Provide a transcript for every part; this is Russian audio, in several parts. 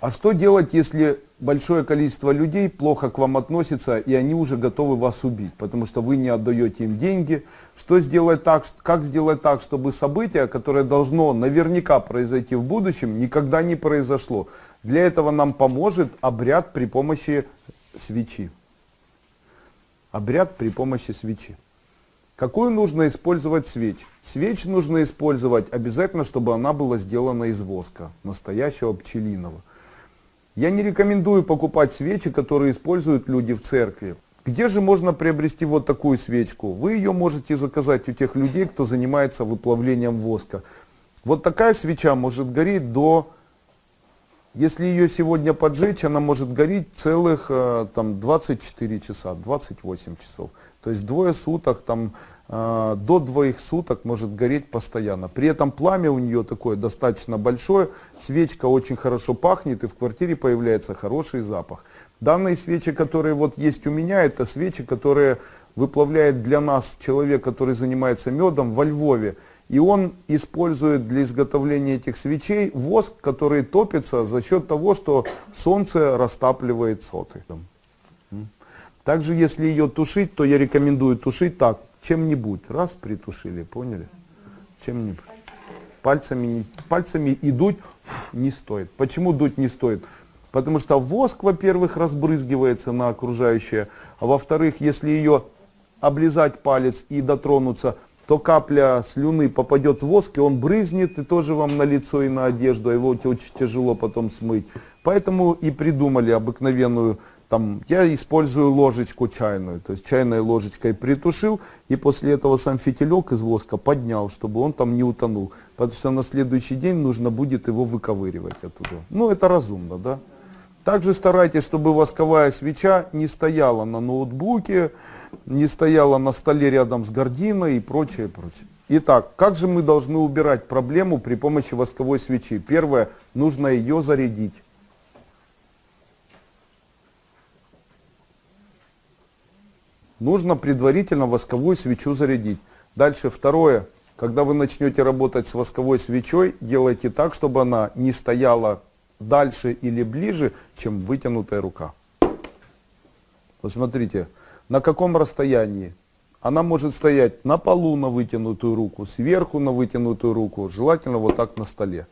А что делать, если большое количество людей плохо к вам относится, и они уже готовы вас убить, потому что вы не отдаете им деньги? Что сделать так, как сделать так, чтобы событие, которое должно наверняка произойти в будущем, никогда не произошло? Для этого нам поможет обряд при помощи свечи. Обряд при помощи свечи. Какую нужно использовать свеч? Свеч нужно использовать обязательно, чтобы она была сделана из воска, настоящего пчелиного. Я не рекомендую покупать свечи, которые используют люди в церкви. Где же можно приобрести вот такую свечку? Вы ее можете заказать у тех людей, кто занимается выплавлением воска. Вот такая свеча может гореть до... Если ее сегодня поджечь, она может гореть целых э, там, 24 часа, 28 часов. То есть двое суток там до двоих суток может гореть постоянно. При этом пламя у нее такое достаточно большое, свечка очень хорошо пахнет и в квартире появляется хороший запах. Данные свечи, которые вот есть у меня, это свечи, которые выплавляет для нас человек, который занимается медом во Львове. И он использует для изготовления этих свечей воск, который топится за счет того, что солнце растапливает соты. Также, если ее тушить, то я рекомендую тушить так чем-нибудь. Раз притушили, поняли? Чем-нибудь. Пальцами, пальцами и дуть не стоит. Почему дуть не стоит? Потому что воск, во-первых, разбрызгивается на окружающее, а во-вторых, если ее облизать палец и дотронуться, то капля слюны попадет в воск, и он брызнет, и тоже вам на лицо и на одежду, а его очень тяжело потом смыть. Поэтому и придумали обыкновенную там, я использую ложечку чайную, то есть чайной ложечкой притушил, и после этого сам фитилек из воска поднял, чтобы он там не утонул. Потому что на следующий день нужно будет его выковыривать оттуда. Ну, это разумно, да? Также старайтесь, чтобы восковая свеча не стояла на ноутбуке, не стояла на столе рядом с гординой и прочее, прочее. Итак, как же мы должны убирать проблему при помощи восковой свечи? Первое, нужно ее зарядить. Нужно предварительно восковую свечу зарядить. Дальше второе, когда вы начнете работать с восковой свечой, делайте так, чтобы она не стояла дальше или ближе, чем вытянутая рука. Посмотрите, на каком расстоянии. Она может стоять на полу на вытянутую руку, сверху на вытянутую руку, желательно вот так на столе.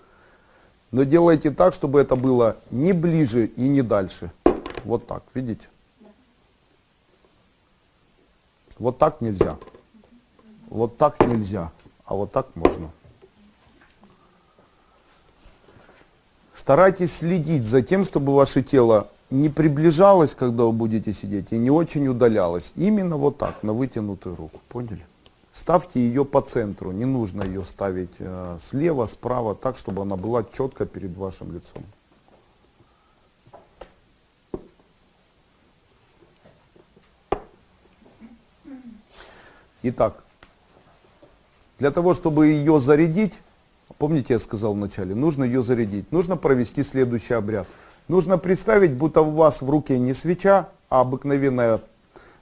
Но делайте так, чтобы это было не ближе и не дальше. Вот так, видите? Вот так нельзя. Вот так нельзя. А вот так можно. Старайтесь следить за тем, чтобы ваше тело не приближалось, когда вы будете сидеть, и не очень удалялось. Именно вот так, на вытянутую руку. Поняли? Ставьте ее по центру. Не нужно ее ставить э, слева, справа, так, чтобы она была четко перед вашим лицом. Итак, для того, чтобы ее зарядить, помните, я сказал вначале, нужно ее зарядить, нужно провести следующий обряд. Нужно представить, будто у вас в руке не свеча, а обыкновенная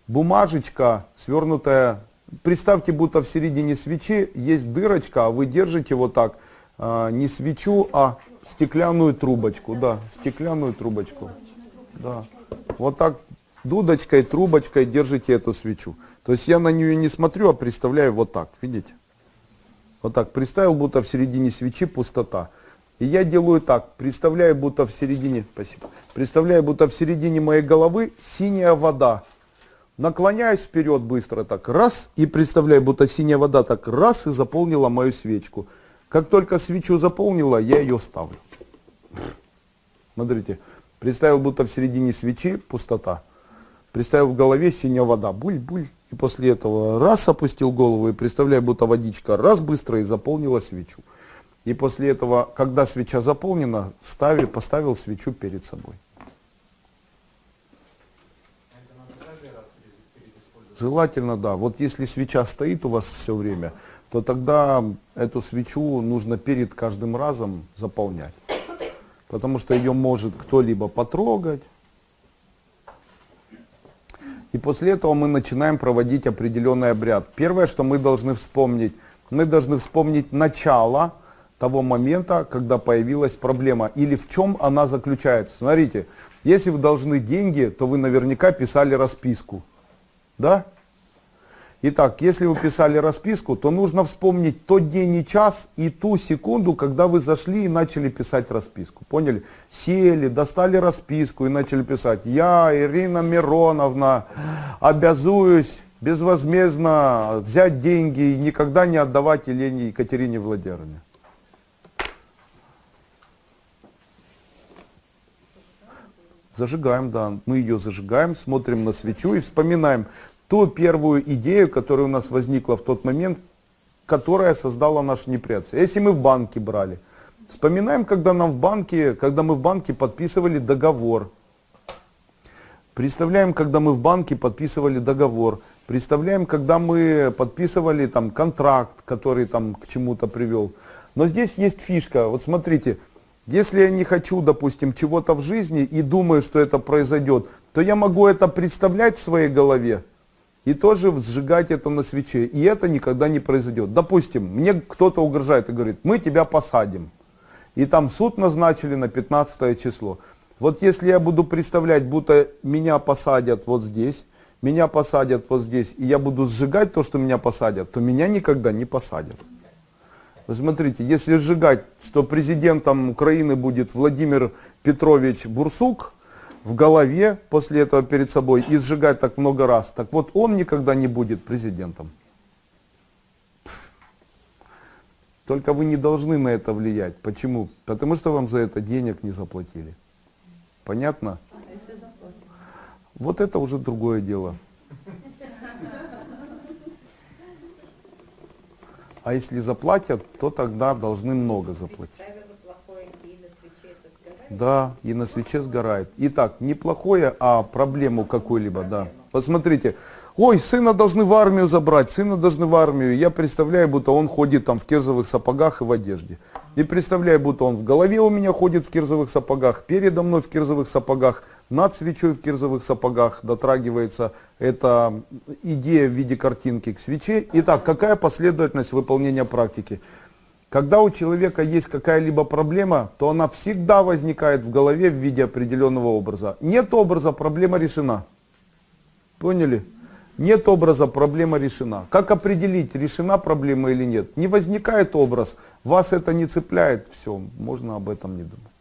бумажечка, свернутая. Представьте, будто в середине свечи есть дырочка, а вы держите вот так, а, не свечу, а стеклянную трубочку. Да, стеклянную трубочку. Да. Вот так дудочкой, трубочкой держите эту свечу. То есть я на нее не смотрю, а представляю вот так, видите? Вот так, представил, будто в середине свечи пустота. И я делаю так, представляю, будто в середине, спасибо, представляю, будто в середине моей головы синяя вода. Наклоняюсь вперед быстро так, раз, и представляю, будто синяя вода так, раз, и заполнила мою свечку. Как только свечу заполнила, я ее ставлю. Смотрите, представил, будто в середине свечи пустота. Представил в голове синяя вода, буль-буль. И после этого раз опустил голову и представляю, будто водичка раз быстро и заполнила свечу. И после этого, когда свеча заполнена, стави, поставил свечу перед собой. Желательно, да. Вот если свеча стоит у вас все время, то тогда эту свечу нужно перед каждым разом заполнять. Потому что ее может кто-либо потрогать, и после этого мы начинаем проводить определенный обряд. Первое, что мы должны вспомнить, мы должны вспомнить начало того момента, когда появилась проблема, или в чем она заключается. Смотрите, если вы должны деньги, то вы наверняка писали расписку. Да? Итак, если вы писали расписку, то нужно вспомнить тот день и час и ту секунду, когда вы зашли и начали писать расписку. Поняли? Сели, достали расписку и начали писать. Я, Ирина Мироновна, обязуюсь безвозмездно взять деньги и никогда не отдавать Елене Екатерине Владимировне. Зажигаем, да, мы ее зажигаем, смотрим на свечу и вспоминаем, ту первую идею, которая у нас возникла в тот момент, которая создала наш неприятие. Если мы в банке брали, вспоминаем, когда нам в банке, когда мы в банке подписывали договор. Представляем, когда мы в банке подписывали договор. Представляем, когда мы подписывали там контракт, который там к чему-то привел. Но здесь есть фишка. Вот смотрите, если я не хочу, допустим, чего-то в жизни и думаю, что это произойдет, то я могу это представлять в своей голове, и тоже сжигать это на свече. И это никогда не произойдет. Допустим, мне кто-то угрожает и говорит, мы тебя посадим. И там суд назначили на 15 число. Вот если я буду представлять, будто меня посадят вот здесь, меня посадят вот здесь, и я буду сжигать то, что меня посадят, то меня никогда не посадят. Вы смотрите, если сжигать, что президентом Украины будет Владимир Петрович Бурсук, в голове после этого перед собой и сжигать так много раз. Так вот, он никогда не будет президентом. Только вы не должны на это влиять. Почему? Потому что вам за это денег не заплатили. Понятно? Вот это уже другое дело. А если заплатят, то тогда должны много заплатить. Да, и на свече сгорает. Итак, не плохое, а проблему какую-либо, да. Посмотрите, ой, сына должны в армию забрать, сына должны в армию. Я представляю, будто он ходит там в кирзовых сапогах и в одежде. И представляю, будто он в голове у меня ходит в кирзовых сапогах, передо мной в кирзовых сапогах, над свечой в кирзовых сапогах дотрагивается эта идея в виде картинки к свече. Итак, какая последовательность выполнения практики? Когда у человека есть какая-либо проблема, то она всегда возникает в голове в виде определенного образа. Нет образа, проблема решена. Поняли? Нет образа, проблема решена. Как определить, решена проблема или нет? Не возникает образ, вас это не цепляет, все, можно об этом не думать.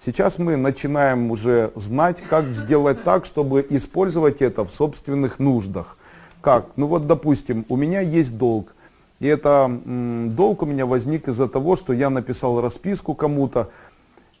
Сейчас мы начинаем уже знать, как сделать так, чтобы использовать это в собственных нуждах. Как? Ну вот, допустим, у меня есть долг. И это долг у меня возник из-за того, что я написал расписку кому-то.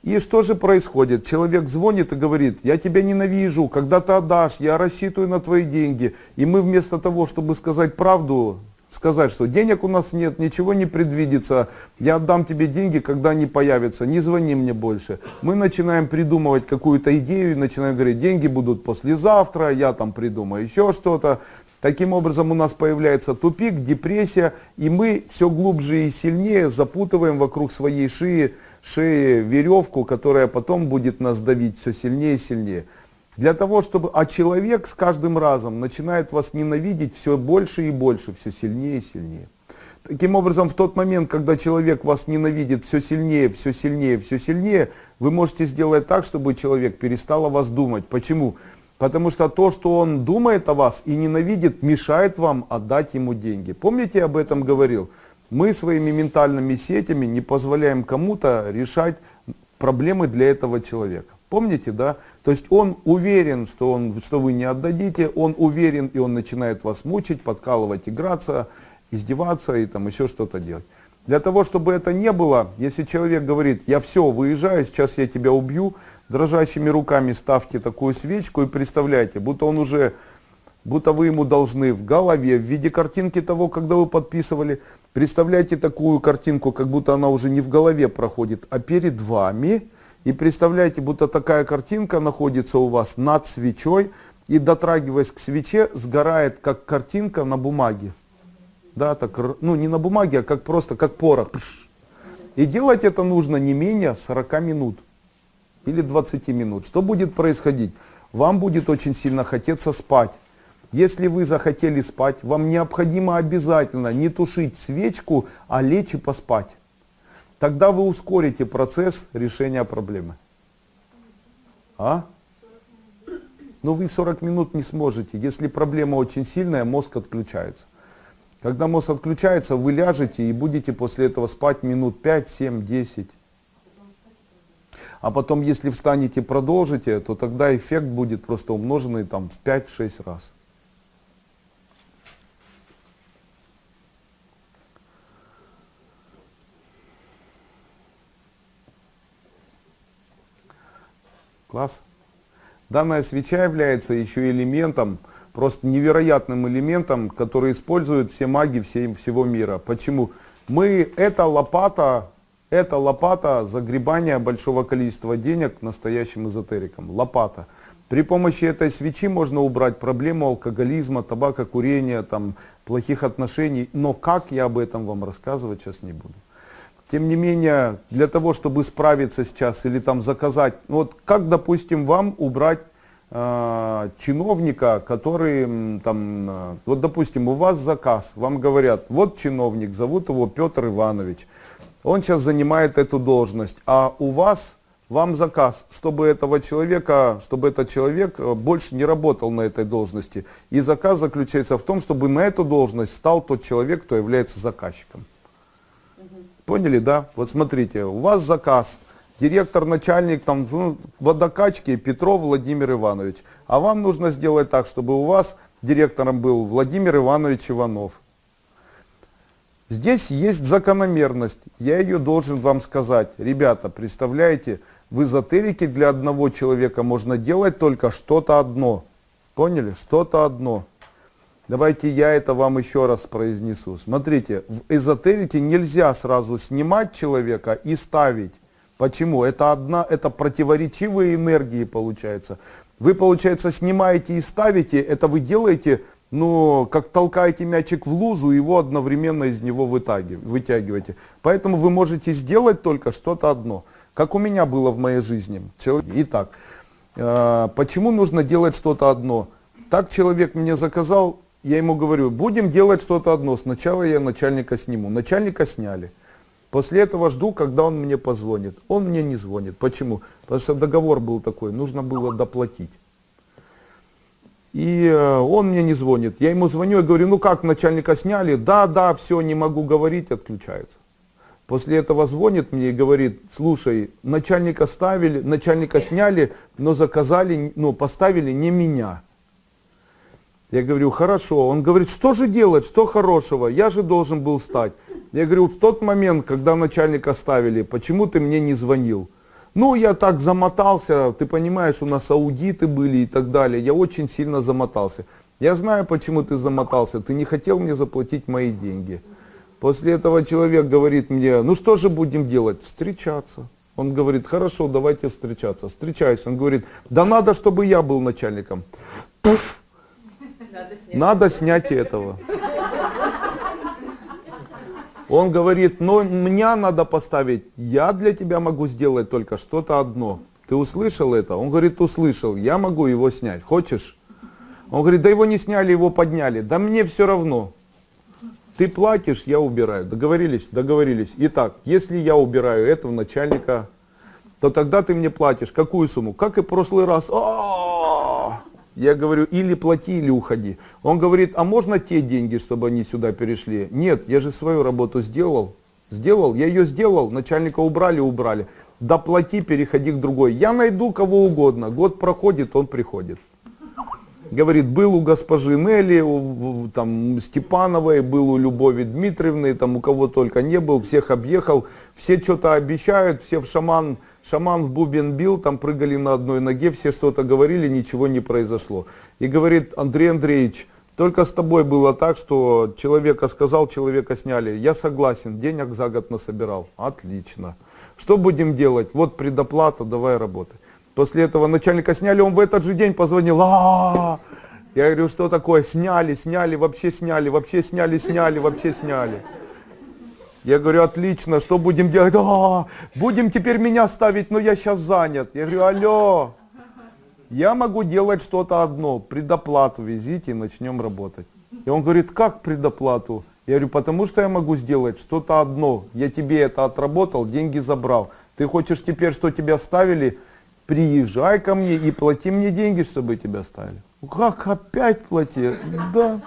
И что же происходит? Человек звонит и говорит, я тебя ненавижу, когда ты отдашь, я рассчитываю на твои деньги. И мы вместо того, чтобы сказать правду, сказать, что денег у нас нет, ничего не предвидится, я отдам тебе деньги, когда они появятся, не звони мне больше. Мы начинаем придумывать какую-то идею начинаем говорить, деньги будут послезавтра, я там придумаю еще что-то. Таким образом у нас появляется тупик, депрессия, и мы все глубже и сильнее запутываем вокруг своей шеи, шеи веревку, которая потом будет нас давить все сильнее и сильнее. Для того, чтобы... А человек с каждым разом начинает вас ненавидеть все больше и больше, все сильнее и сильнее. Таким образом, в тот момент, когда человек вас ненавидит все сильнее, все сильнее, все сильнее, вы можете сделать так, чтобы человек перестал о вас думать. Почему? Потому что то, что он думает о вас и ненавидит, мешает вам отдать ему деньги. Помните, я об этом говорил? Мы своими ментальными сетями не позволяем кому-то решать проблемы для этого человека. Помните, да? То есть он уверен, что, он, что вы не отдадите, он уверен, и он начинает вас мучить, подкалывать, играться, издеваться и там еще что-то делать. Для того, чтобы это не было, если человек говорит, я все, выезжаю, сейчас я тебя убью, дрожащими руками ставьте такую свечку и представляйте, будто он уже, будто вы ему должны в голове, в виде картинки того, когда вы подписывали, представляйте такую картинку, как будто она уже не в голове проходит, а перед вами, и представляете, будто такая картинка находится у вас над свечой, и дотрагиваясь к свече, сгорает как картинка на бумаге. Да, так, ну не на бумаге, а как просто, как порох. И делать это нужно не менее 40 минут или 20 минут. Что будет происходить? Вам будет очень сильно хотеться спать. Если вы захотели спать, вам необходимо обязательно не тушить свечку, а лечь и поспать. Тогда вы ускорите процесс решения проблемы. А? Но вы 40 минут не сможете. Если проблема очень сильная, мозг отключается. Когда мозг отключается, вы ляжете и будете после этого спать минут 5, 7, 10. А потом, если встанете продолжите, то тогда эффект будет просто умноженный там, в 5-6 раз. Класс. Данная свеча является еще элементом, просто невероятным элементом, который используют все маги все, всего мира. Почему? Мы, это лопата, это лопата загребания большого количества денег настоящим эзотерикам. Лопата. При помощи этой свечи можно убрать проблему алкоголизма, табакокурения, там, плохих отношений. Но как я об этом вам рассказывать сейчас не буду. Тем не менее, для того, чтобы справиться сейчас или там заказать, ну вот как, допустим, вам убрать э, чиновника, который там, э, вот допустим, у вас заказ, вам говорят, вот чиновник, зовут его Петр Иванович, он сейчас занимает эту должность, а у вас, вам заказ, чтобы этого человека, чтобы этот человек э, больше не работал на этой должности. И заказ заключается в том, чтобы на эту должность стал тот человек, кто является заказчиком. Поняли, да? Вот смотрите, у вас заказ, директор, начальник там ну, водокачки Петров Владимир Иванович. А вам нужно сделать так, чтобы у вас директором был Владимир Иванович Иванов. Здесь есть закономерность, я ее должен вам сказать. Ребята, представляете, в эзотерике для одного человека можно делать только что-то одно. Поняли? Что-то одно. Давайте я это вам еще раз произнесу. Смотрите, в эзотерике нельзя сразу снимать человека и ставить. Почему? Это одна, это противоречивые энергии получается. Вы, получается, снимаете и ставите, это вы делаете, ну, как толкаете мячик в лузу, его одновременно из него вытягиваете. Поэтому вы можете сделать только что-то одно. Как у меня было в моей жизни. Итак, э, почему нужно делать что-то одно? Так человек мне заказал, я ему говорю, будем делать что-то одно. Сначала я начальника сниму. Начальника сняли. После этого жду, когда он мне позвонит. Он мне не звонит. Почему? Потому что договор был такой, нужно было доплатить. И э, он мне не звонит. Я ему звоню и говорю, ну как, начальника сняли? Да, да, все, не могу говорить, отключается. После этого звонит мне и говорит, слушай, начальника ставили, начальника сняли, но заказали, ну поставили не меня. Я говорю, хорошо. Он говорит, что же делать, что хорошего? Я же должен был стать. Я говорю, в тот момент, когда начальника оставили, почему ты мне не звонил? Ну, я так замотался, ты понимаешь, у нас аудиты были и так далее. Я очень сильно замотался. Я знаю, почему ты замотался. Ты не хотел мне заплатить мои деньги. После этого человек говорит мне, ну что же будем делать? Встречаться. Он говорит, хорошо, давайте встречаться. Встречаюсь. Он говорит, да надо, чтобы я был начальником. Пуф! Надо снять, Надо снять этого. Он говорит, но меня надо поставить, я для тебя могу сделать только что-то одно. Ты услышал это? Он говорит, услышал, я могу его снять, хочешь? Он говорит, да его не сняли, его подняли. Да мне все равно. Ты платишь, я убираю. Договорились? Договорились. Итак, если я убираю этого начальника, то тогда ты мне платишь. Какую сумму? Как и в прошлый раз. А -а -а! Я говорю, или плати, или уходи. Он говорит, а можно те деньги, чтобы они сюда перешли? Нет, я же свою работу сделал. Сделал, я ее сделал, начальника убрали, убрали. Доплати, переходи к другой. Я найду кого угодно. Год проходит, он приходит. Говорит, был у госпожи Нелли, у там, Степановой, был у Любови Дмитриевны, там у кого только не был, всех объехал. Все что-то обещают, все в шаман Шаман в бубен бил, там прыгали на одной ноге, все что-то говорили, ничего не произошло. И говорит, Андрей Андреевич, только с тобой было так, что человека сказал, человека сняли. Я согласен, денег за год насобирал. Отлично. Что будем делать? Вот предоплата, давай работай. После этого начальника сняли, он в этот же день позвонил. А -а -а! Я говорю, что такое? Сняли, сняли, вообще сняли, вообще сняли, сняли, вообще сняли. Я говорю, отлично, что будем делать? А, будем теперь меня ставить, но я сейчас занят. Я говорю, алло, я могу делать что-то одно, предоплату везите и начнем работать. И он говорит, как предоплату? Я говорю, потому что я могу сделать что-то одно. Я тебе это отработал, деньги забрал. Ты хочешь теперь, что тебя ставили? Приезжай ко мне и плати мне деньги, чтобы тебя ставили. Как опять плати? Да.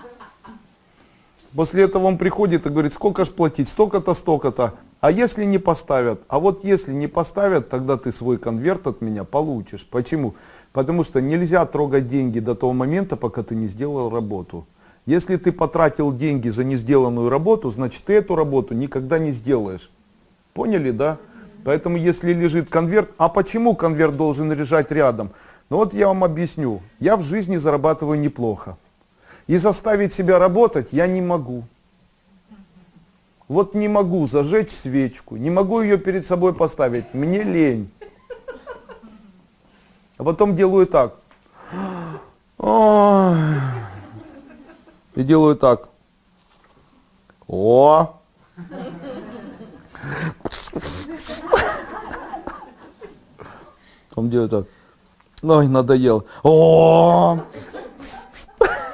После этого он приходит и говорит, сколько ж платить? Столько-то, столько-то. А если не поставят? А вот если не поставят, тогда ты свой конверт от меня получишь. Почему? Потому что нельзя трогать деньги до того момента, пока ты не сделал работу. Если ты потратил деньги за не сделанную работу, значит ты эту работу никогда не сделаешь. Поняли, да? Поэтому если лежит конверт, а почему конверт должен лежать рядом? Ну вот я вам объясню. Я в жизни зарабатываю неплохо. И заставить себя работать я не могу. Вот не могу зажечь свечку, не могу ее перед собой поставить, мне лень. А потом делаю так. И делаю так. О! Он делает так. Ой, надоел. О!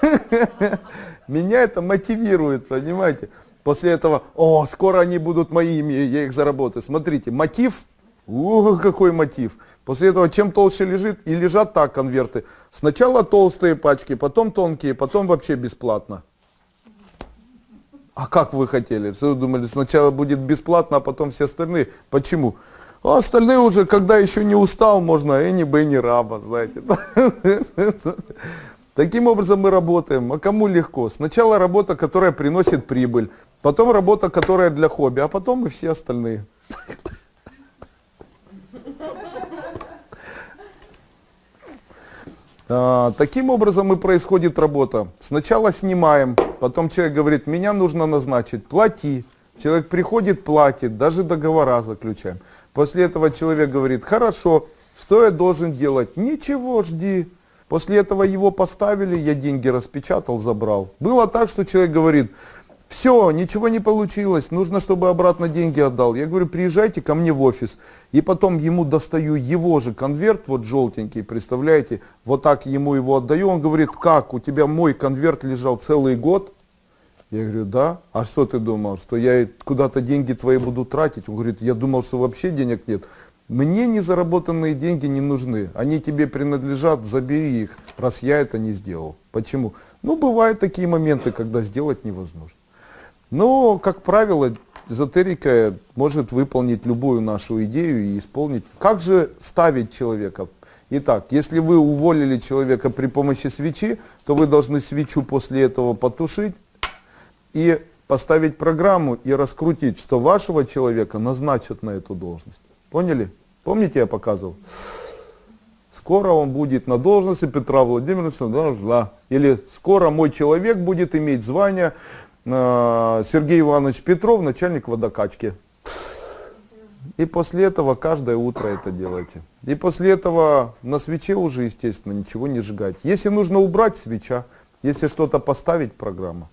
Меня это мотивирует, понимаете? После этого, о, скоро они будут моими, я их заработаю. Смотрите, мотив, о, какой мотив. После этого, чем толще лежит, и лежат так конверты. Сначала толстые пачки, потом тонкие, потом вообще бесплатно. А как вы хотели? Вы думали, сначала будет бесплатно, а потом все остальные? Почему? А остальные уже, когда еще не устал, можно Энни Бенни Раба, знаете. Таким образом мы работаем. А кому легко? Сначала работа, которая приносит прибыль, потом работа, которая для хобби, а потом и все остальные. А, таким образом и происходит работа. Сначала снимаем, потом человек говорит, меня нужно назначить, плати. Человек приходит, платит, даже договора заключаем. После этого человек говорит, хорошо, что я должен делать? Ничего, жди. После этого его поставили, я деньги распечатал, забрал. Было так, что человек говорит, все, ничего не получилось, нужно, чтобы обратно деньги отдал. Я говорю, приезжайте ко мне в офис. И потом ему достаю его же конверт, вот желтенький, представляете, вот так ему его отдаю. Он говорит, как, у тебя мой конверт лежал целый год? Я говорю, да. А что ты думал, что я куда-то деньги твои буду тратить? Он говорит, я думал, что вообще денег нет. Мне незаработанные деньги не нужны. Они тебе принадлежат, забери их, раз я это не сделал. Почему? Ну, бывают такие моменты, когда сделать невозможно. Но, как правило, эзотерика может выполнить любую нашу идею и исполнить. Как же ставить человека? Итак, если вы уволили человека при помощи свечи, то вы должны свечу после этого потушить и поставить программу и раскрутить, что вашего человека назначат на эту должность. Поняли? Помните, я показывал? Скоро он будет на должности Петра Владимировича, или скоро мой человек будет иметь звание Э, Сергей Иванович Петров, начальник водокачки. И после этого каждое утро это делайте. И после этого на свече уже, естественно, ничего не сжигать. Если нужно убрать свеча, если что-то поставить, программа.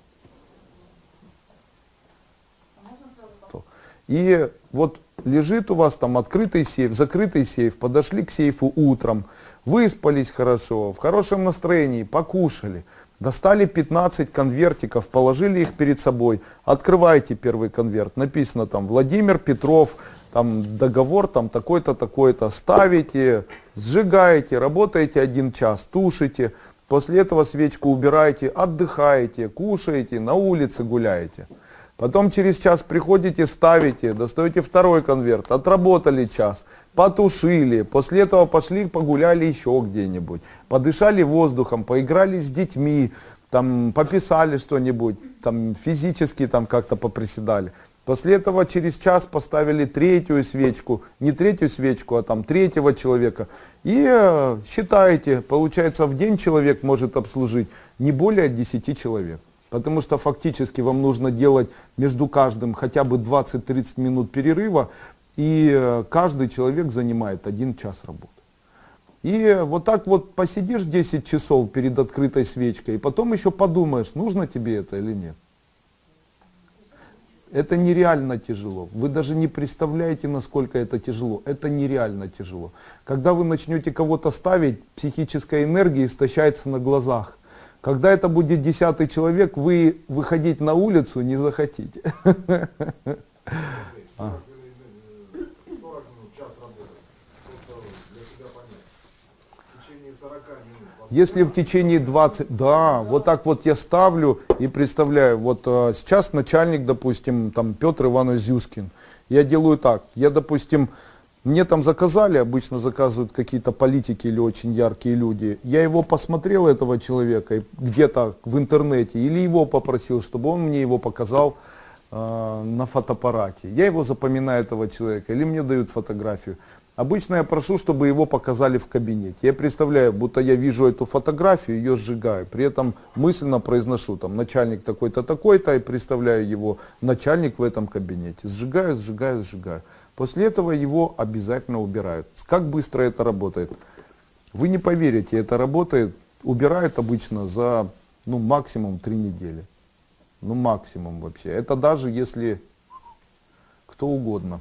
И вот лежит у вас там открытый сейф, закрытый сейф, подошли к сейфу утром, выспались хорошо, в хорошем настроении, покушали. Достали 15 конвертиков, положили их перед собой. Открывайте первый конверт. Написано там Владимир Петров, там договор там такой-то, такой-то. Ставите, сжигаете, работаете один час, тушите. После этого свечку убираете, отдыхаете, кушаете, на улице гуляете. Потом через час приходите, ставите, достаете второй конверт, отработали час, потушили, после этого пошли погуляли еще где-нибудь, подышали воздухом, поиграли с детьми, там пописали что-нибудь, там физически там как-то поприседали. После этого через час поставили третью свечку, не третью свечку, а там третьего человека. И э, считаете, получается в день человек может обслужить не более 10 человек. Потому что фактически вам нужно делать между каждым хотя бы 20-30 минут перерыва, и э, каждый человек занимает один час работы. И вот так вот посидишь 10 часов перед открытой свечкой, и потом еще подумаешь, нужно тебе это или нет. Это нереально тяжело. Вы даже не представляете, насколько это тяжело. Это нереально тяжело. Когда вы начнете кого-то ставить, психическая энергия истощается на глазах. Когда это будет десятый человек, вы выходить на улицу не захотите. 40 минут, час работы. Просто для себя понять. В течение 40 минут. Если в течение 20, да, вот так вот я ставлю и представляю, вот э, сейчас начальник, допустим, там Петр Иванович Зюскин, я делаю так, я, допустим, мне там заказали, обычно заказывают какие-то политики или очень яркие люди, я его посмотрел, этого человека, где-то в интернете, или его попросил, чтобы он мне его показал, э, на фотоаппарате. Я его запоминаю, этого человека, или мне дают фотографию. Обычно я прошу, чтобы его показали в кабинете. Я представляю, будто я вижу эту фотографию, ее сжигаю. При этом мысленно произношу, там, начальник такой-то, такой-то, и представляю его, начальник в этом кабинете. Сжигаю, сжигаю, сжигаю. После этого его обязательно убирают. Как быстро это работает? Вы не поверите, это работает, убирают обычно за ну, максимум три недели. Ну, максимум вообще. Это даже если кто угодно.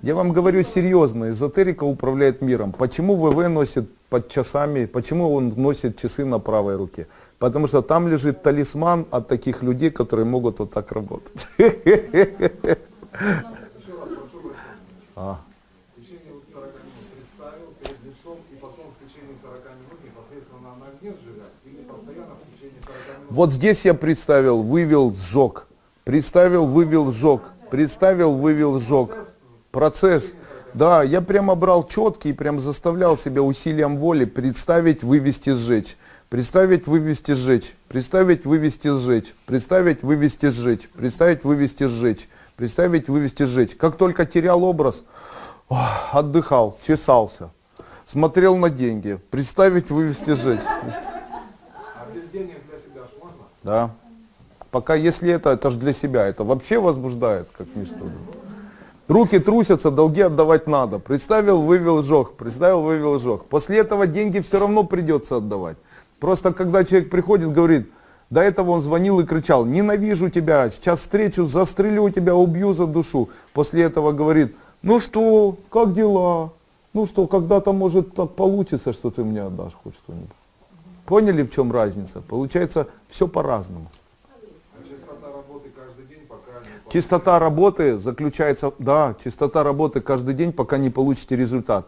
Я вам говорю серьезно, эзотерика управляет миром. Почему ВВ носит под часами, почему он носит часы на правой руке? Потому что там лежит талисман от таких людей, которые могут вот так работать. Еще раз прошу прощения. А. В течение вот 40 минут представил перед лицом и потом в течение 40 минут непосредственно на огне сжигать или постоянно в течение 40 минут. Вот здесь я представил, вывел, сжег. Представил, вывел, сжег. Представил, вывел, сжег. Процесс. Да, я прямо брал четкий прям заставлял себя усилием воли представить, вывести, сжечь. Представить, вывести, сжечь. Представить, вывести, сжечь. Представить, вывести, сжечь. Представить, вывести, сжечь. Представить, вывести, сжечь. Как только терял образ, отдыхал, чесался. Смотрел на деньги. Представить, вывести, сжечь. А без денег для себя можно? Да. Пока если это, это же для себя, это вообще возбуждает, как ничто. Руки трусятся, долги отдавать надо. Представил, вывел, сжег. Представил, вывел, сжег. После этого деньги все равно придется отдавать. Просто когда человек приходит, говорит, до этого он звонил и кричал, ненавижу тебя, сейчас встречу, застрелю тебя, убью за душу. После этого говорит, ну что, как дела? Ну что, когда-то может так получится, что ты мне отдашь хоть что-нибудь. Поняли, в чем разница? Получается, все по-разному. А частота работы каждый день пока не Чистота работы заключается, да, чистота работы каждый день, пока не получите результат.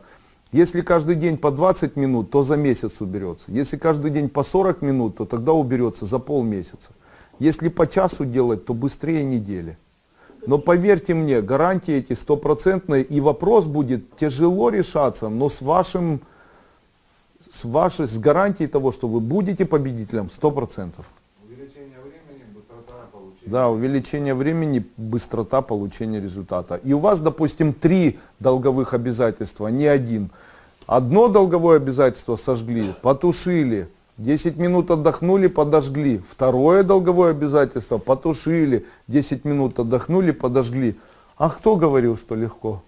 Если каждый день по 20 минут, то за месяц уберется. Если каждый день по 40 минут, то тогда уберется за полмесяца. Если по часу делать, то быстрее недели. Но поверьте мне, гарантии эти стопроцентные, и вопрос будет тяжело решаться, но с вашим, с вашей, с гарантией того, что вы будете победителем, 100%. увеличение времени, быстрота получения. Да, увеличение времени, быстрота получения результата. И у вас, допустим, три долговых обязательства, не один. Одно долговое обязательство сожгли, потушили, 10 минут отдохнули, подожгли. Второе долговое обязательство потушили, 10 минут отдохнули, подожгли. А кто говорил, что легко?